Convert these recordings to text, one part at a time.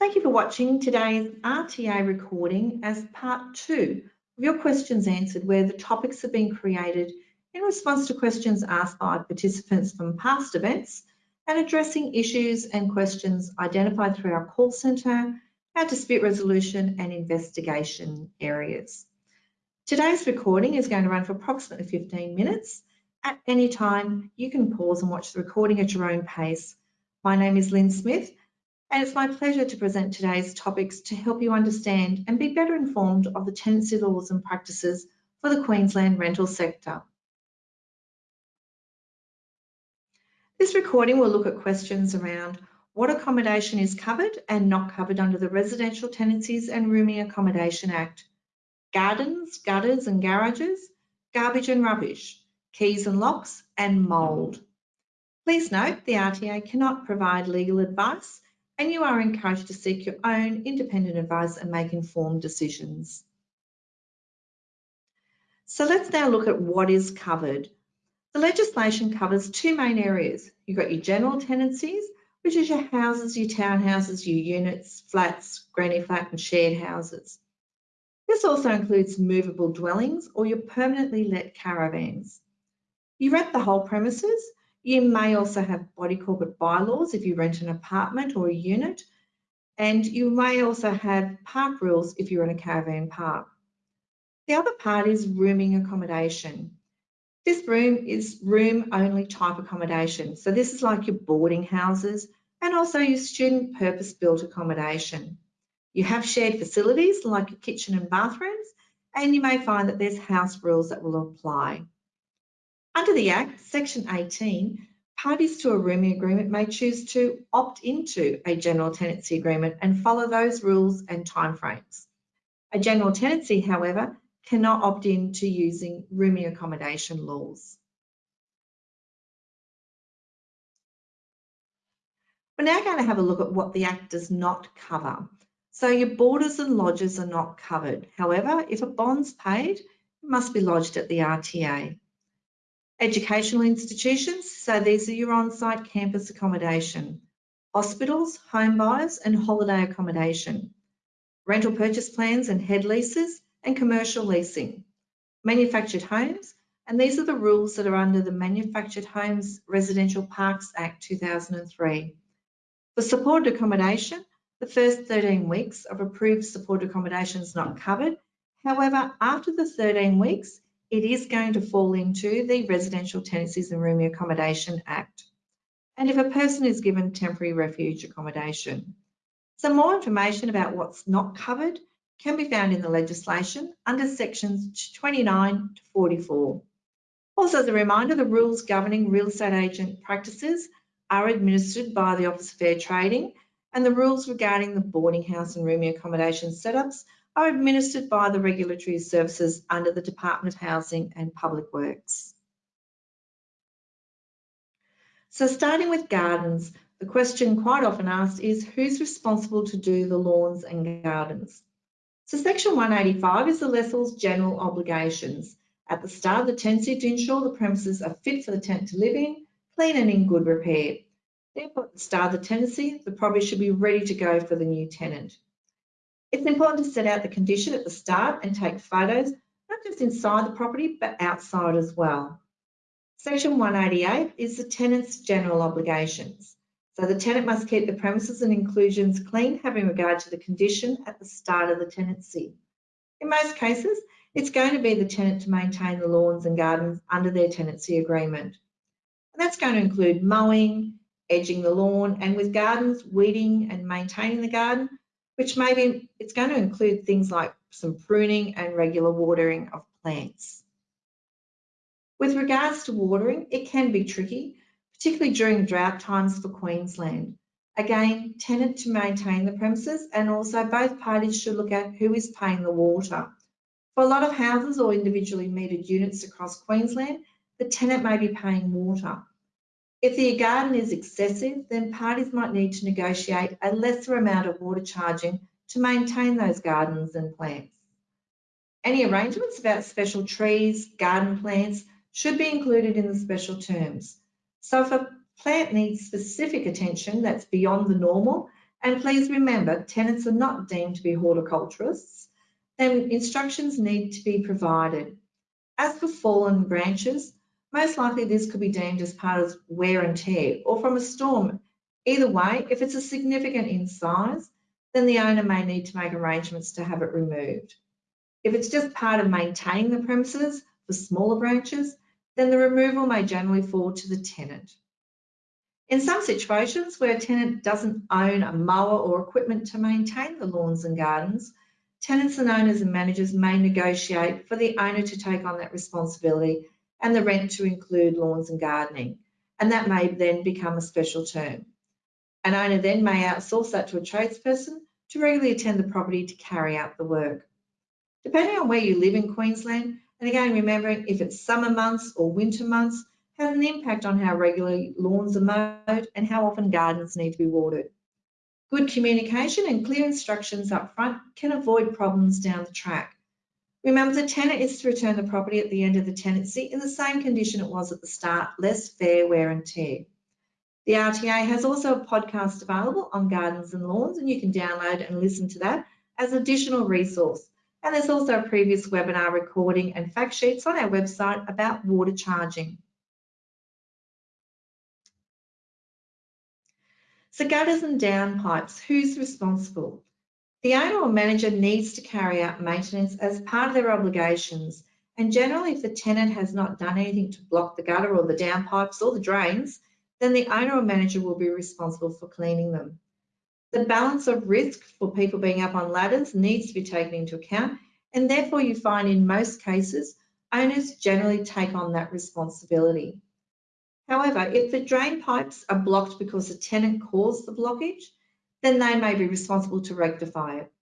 Thank you for watching today's RTA recording as part two of your questions answered where the topics have been created in response to questions asked by participants from past events and addressing issues and questions identified through our call centre, our dispute resolution and investigation areas. Today's recording is going to run for approximately 15 minutes. At any time, you can pause and watch the recording at your own pace. My name is Lynn Smith and it's my pleasure to present today's topics to help you understand and be better informed of the tenancy laws and practices for the Queensland rental sector. This recording will look at questions around what accommodation is covered and not covered under the Residential Tenancies and Rooming Accommodation Act, gardens, gutters and garages, garbage and rubbish, keys and locks and mould. Please note the RTA cannot provide legal advice and you are encouraged to seek your own independent advice and make informed decisions. So let's now look at what is covered. The legislation covers two main areas. You've got your general tenancies, which is your houses, your townhouses, your units, flats, granny flat and shared houses. This also includes movable dwellings or your permanently let caravans. You rent the whole premises you may also have body corporate bylaws if you rent an apartment or a unit, and you may also have park rules if you're in a caravan park. The other part is rooming accommodation. This room is room only type accommodation. So this is like your boarding houses and also your student purpose built accommodation. You have shared facilities like your kitchen and bathrooms, and you may find that there's house rules that will apply. Under the Act, Section 18, parties to a rooming agreement may choose to opt into a general tenancy agreement and follow those rules and timeframes. A general tenancy, however, cannot opt in to using rooming accommodation laws. We're now going to have a look at what the Act does not cover. So your boarders and lodges are not covered. However, if a bond's paid, it must be lodged at the RTA. Educational institutions, so these are your on-site campus accommodation. Hospitals, home buyers and holiday accommodation. Rental purchase plans and head leases and commercial leasing. Manufactured homes, and these are the rules that are under the Manufactured Homes Residential Parks Act 2003. For supported accommodation, the first 13 weeks of approved supported accommodation is not covered. However, after the 13 weeks, it is going to fall into the Residential Tenancies and Rooming Accommodation Act. And if a person is given temporary refuge accommodation. Some more information about what's not covered can be found in the legislation under sections 29 to 44. Also, as a reminder, the rules governing real estate agent practices are administered by the Office of Fair Trading and the rules regarding the boarding house and rooming accommodation setups are administered by the regulatory services under the Department of Housing and Public Works. So starting with gardens, the question quite often asked is who's responsible to do the lawns and gardens? So section 185 is the lessor's general obligations at the start of the tenancy to ensure the premises are fit for the tenant to live in, clean and in good repair. Therefore, at the start of the tenancy, the property should be ready to go for the new tenant. It's important to set out the condition at the start and take photos, not just inside the property, but outside as well. Section 188 is the tenant's general obligations. So the tenant must keep the premises and inclusions clean, having regard to the condition at the start of the tenancy. In most cases, it's going to be the tenant to maintain the lawns and gardens under their tenancy agreement. And that's going to include mowing, edging the lawn, and with gardens, weeding and maintaining the garden, which maybe it's going to include things like some pruning and regular watering of plants. With regards to watering, it can be tricky, particularly during drought times for Queensland. Again, tenant to maintain the premises and also both parties should look at who is paying the water. For a lot of houses or individually metered units across Queensland, the tenant may be paying water. If the garden is excessive, then parties might need to negotiate a lesser amount of water charging to maintain those gardens and plants. Any arrangements about special trees, garden plants should be included in the special terms. So if a plant needs specific attention that's beyond the normal, And please remember, tenants are not deemed to be horticulturists, then instructions need to be provided. As for fallen branches, most likely this could be deemed as part of wear and tear or from a storm. Either way, if it's a significant in size, then the owner may need to make arrangements to have it removed. If it's just part of maintaining the premises for smaller branches, then the removal may generally fall to the tenant. In some situations where a tenant doesn't own a mower or equipment to maintain the lawns and gardens, tenants and owners and managers may negotiate for the owner to take on that responsibility and the rent to include lawns and gardening. And that may then become a special term. An owner then may outsource that to a tradesperson to regularly attend the property to carry out the work. Depending on where you live in Queensland, and again remembering if it's summer months or winter months, has an impact on how regularly lawns are mowed and how often gardens need to be watered. Good communication and clear instructions up front can avoid problems down the track. Remember, the tenant is to return the property at the end of the tenancy in the same condition it was at the start, less fair wear and tear. The RTA has also a podcast available on gardens and lawns, and you can download and listen to that as additional resource. And there's also a previous webinar recording and fact sheets on our website about water charging. So gutters and downpipes, who's responsible? The owner or manager needs to carry out maintenance as part of their obligations. And generally, if the tenant has not done anything to block the gutter or the downpipes or the drains, then the owner or manager will be responsible for cleaning them. The balance of risk for people being up on ladders needs to be taken into account, and therefore you find in most cases, owners generally take on that responsibility. However, if the drain pipes are blocked because the tenant caused the blockage, then they may be responsible to rectify it.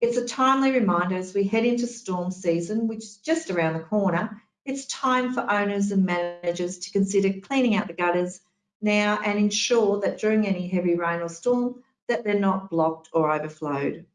It's a timely reminder as we head into storm season, which is just around the corner, it's time for owners and managers to consider cleaning out the gutters now and ensure that during any heavy rain or storm that they're not blocked or overflowed.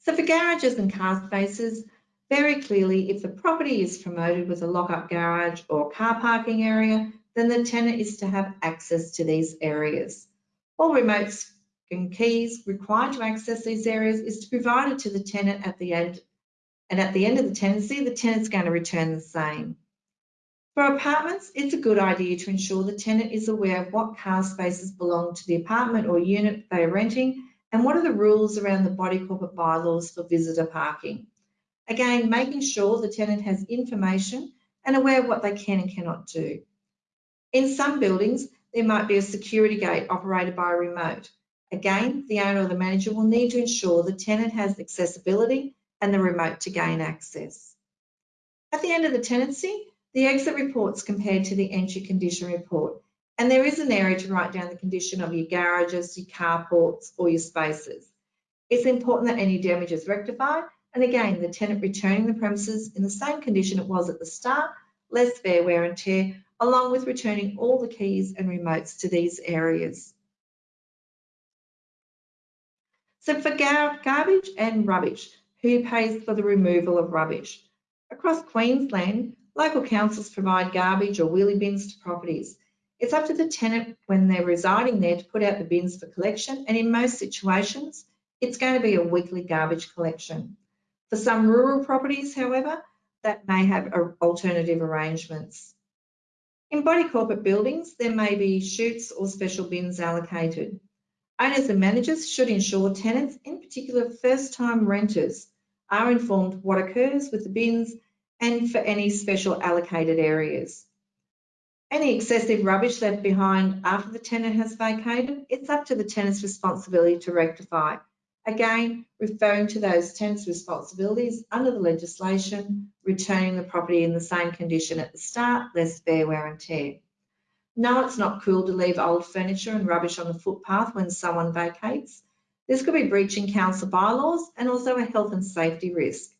So for garages and car spaces, very clearly, if the property is promoted with a lock-up garage or car parking area, then the tenant is to have access to these areas. All remotes and keys required to access these areas is to provided to the tenant at the end. And at the end of the tenancy, the tenant's going to return the same. For apartments, it's a good idea to ensure the tenant is aware of what car spaces belong to the apartment or unit they are renting and what are the rules around the body corporate bylaws for visitor parking. Again, making sure the tenant has information and aware of what they can and cannot do. In some buildings, there might be a security gate operated by a remote. Again, the owner or the manager will need to ensure the tenant has accessibility and the remote to gain access. At the end of the tenancy, the exit report's compared to the entry condition report, and there is an area to write down the condition of your garages, your carports, or your spaces. It's important that any damage is rectified, and again, the tenant returning the premises in the same condition it was at the start, less fair wear and tear, along with returning all the keys and remotes to these areas. So for gar garbage and rubbish, who pays for the removal of rubbish? Across Queensland, local councils provide garbage or wheelie bins to properties. It's up to the tenant when they're residing there to put out the bins for collection and in most situations, it's going to be a weekly garbage collection. For some rural properties, however, that may have alternative arrangements. In body corporate buildings, there may be chutes or special bins allocated. Owners and managers should ensure tenants, in particular first-time renters, are informed what occurs with the bins and for any special allocated areas. Any excessive rubbish left behind after the tenant has vacated, it's up to the tenant's responsibility to rectify. Again, referring to those tenants' responsibilities under the legislation, returning the property in the same condition at the start, less fair wear and tear. No, it's not cool to leave old furniture and rubbish on the footpath when someone vacates. This could be breaching council bylaws and also a health and safety risk.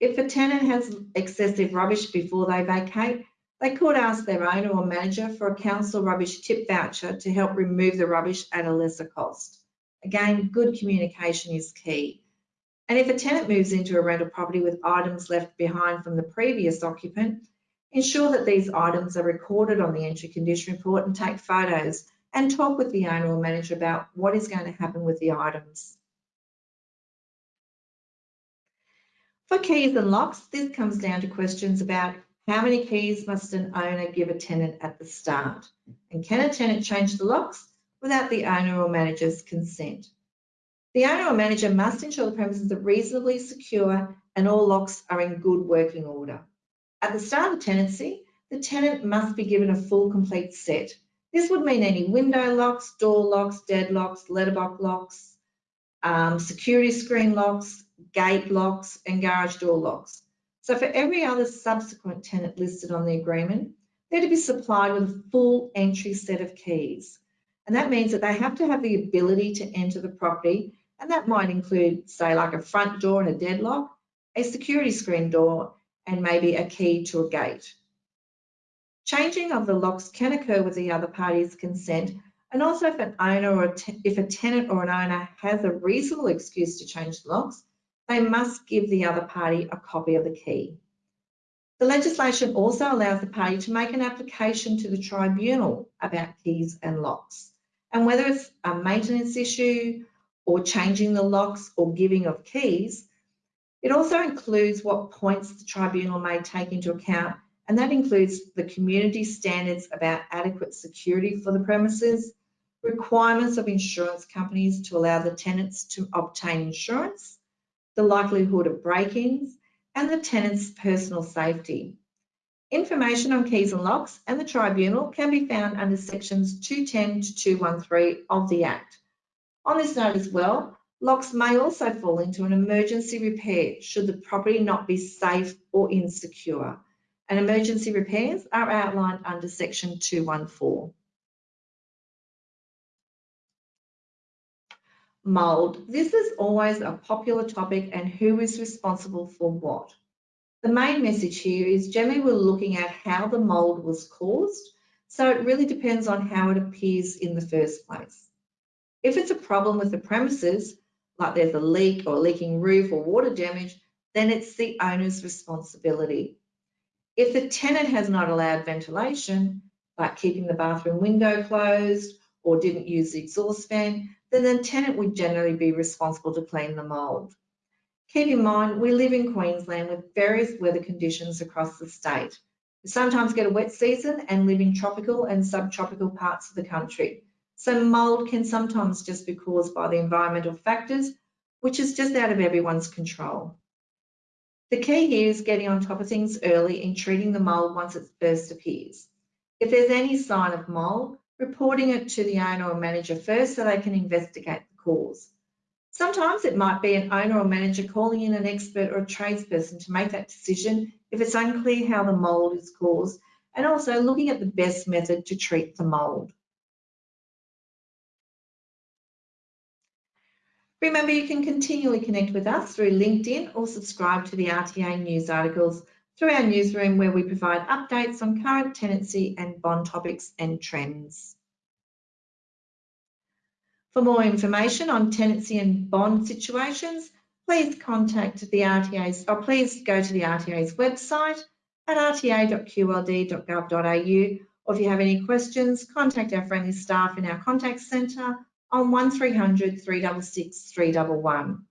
If a tenant has excessive rubbish before they vacate, they could ask their owner or manager for a council rubbish tip voucher to help remove the rubbish at a lesser cost. Again, good communication is key. And if a tenant moves into a rental property with items left behind from the previous occupant, Ensure that these items are recorded on the entry condition report and take photos and talk with the owner or manager about what is going to happen with the items. For keys and locks, this comes down to questions about how many keys must an owner give a tenant at the start? And can a tenant change the locks without the owner or manager's consent? The owner or manager must ensure the premises are reasonably secure and all locks are in good working order. At the start of the tenancy, the tenant must be given a full complete set. This would mean any window locks, door locks, deadlocks, letterbox locks, um, security screen locks, gate locks and garage door locks. So for every other subsequent tenant listed on the agreement, they're to be supplied with a full entry set of keys. And that means that they have to have the ability to enter the property. And that might include, say, like a front door and a deadlock, a security screen door, and maybe a key to a gate. Changing of the locks can occur with the other party's consent, and also if an owner or if a tenant or an owner has a reasonable excuse to change the locks, they must give the other party a copy of the key. The legislation also allows the party to make an application to the tribunal about keys and locks. And whether it's a maintenance issue or changing the locks or giving of keys, it also includes what points the tribunal may take into account, and that includes the community standards about adequate security for the premises, requirements of insurance companies to allow the tenants to obtain insurance, the likelihood of break-ins, and the tenant's personal safety. Information on keys and locks and the tribunal can be found under sections 210 to 213 of the Act. On this note as well, locks may also fall into an emergency repair should the property not be safe or insecure. And emergency repairs are outlined under section 214. Mould. This is always a popular topic and who is responsible for what. The main message here is generally we're looking at how the mould was caused, so it really depends on how it appears in the first place. If it's a problem with the premises, like there's a leak or leaking roof or water damage, then it's the owner's responsibility. If the tenant has not allowed ventilation, like keeping the bathroom window closed or didn't use the exhaust fan, then the tenant would generally be responsible to clean the mould. Keep in mind, we live in Queensland with various weather conditions across the state. We sometimes get a wet season and live in tropical and subtropical parts of the country. So mould can sometimes just be caused by the environmental factors, which is just out of everyone's control. The key here is getting on top of things early in treating the mould once it first appears. If there's any sign of mould, reporting it to the owner or manager first so they can investigate the cause. Sometimes it might be an owner or manager calling in an expert or a tradesperson to make that decision if it's unclear how the mould is caused and also looking at the best method to treat the mould. Remember, you can continually connect with us through LinkedIn or subscribe to the RTA news articles through our newsroom where we provide updates on current tenancy and bond topics and trends. For more information on tenancy and bond situations, please contact the RTA's or please go to the RTA's website at rta.qld.gov.au or if you have any questions, contact our friendly staff in our contact centre on 1300 366 311.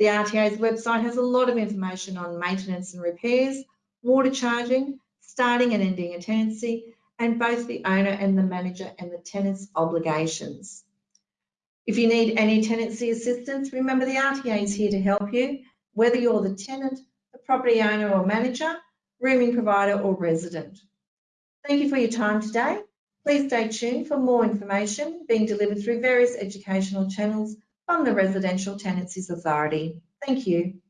The RTA's website has a lot of information on maintenance and repairs, water charging, starting and ending a tenancy, and both the owner and the manager and the tenant's obligations. If you need any tenancy assistance, remember the RTA is here to help you, whether you're the tenant, the property owner or manager, rooming provider or resident. Thank you for your time today. Please stay tuned for more information being delivered through various educational channels from the Residential Tenancies Authority. Thank you.